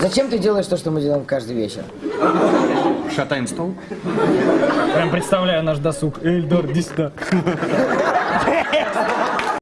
Зачем ты делаешь то, что мы делаем каждый вечер? Шатаем стол. Прям представляю наш досуг. Эльдор, иди сюда.